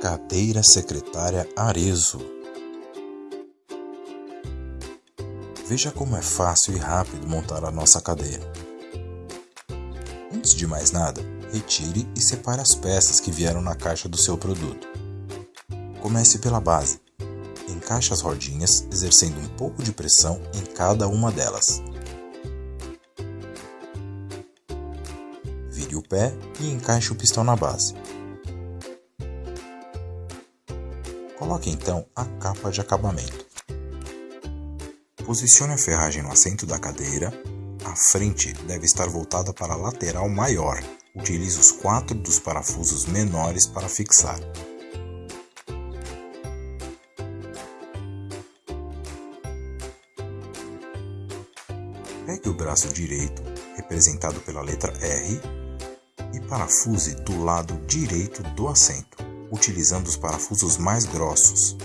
Cadeira secretária Arezo. Veja como é fácil e rápido montar a nossa cadeira. Antes de mais nada, retire e separe as peças que vieram na caixa do seu produto. Comece pela base. Encaixe as rodinhas, exercendo um pouco de pressão em cada uma delas. Vire o pé e encaixe o pistão na base. Coloque então a capa de acabamento. Posicione a ferragem no assento da cadeira. A frente deve estar voltada para a lateral maior. Utilize os quatro dos parafusos menores para fixar. Pegue o braço direito, representado pela letra R, e parafuse do lado direito do assento utilizando os parafusos mais grossos.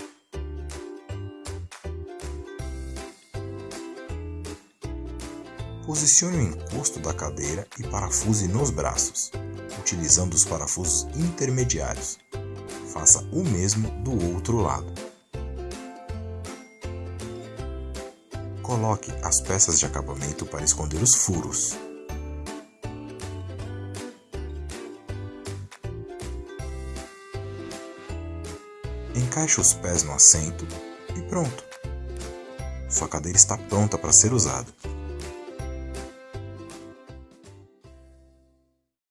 Posicione o encosto da cadeira e parafuse nos braços, utilizando os parafusos intermediários. Faça o mesmo do outro lado. Coloque as peças de acabamento para esconder os furos. Encaixe os pés no assento e pronto. Sua cadeira está pronta para ser usada.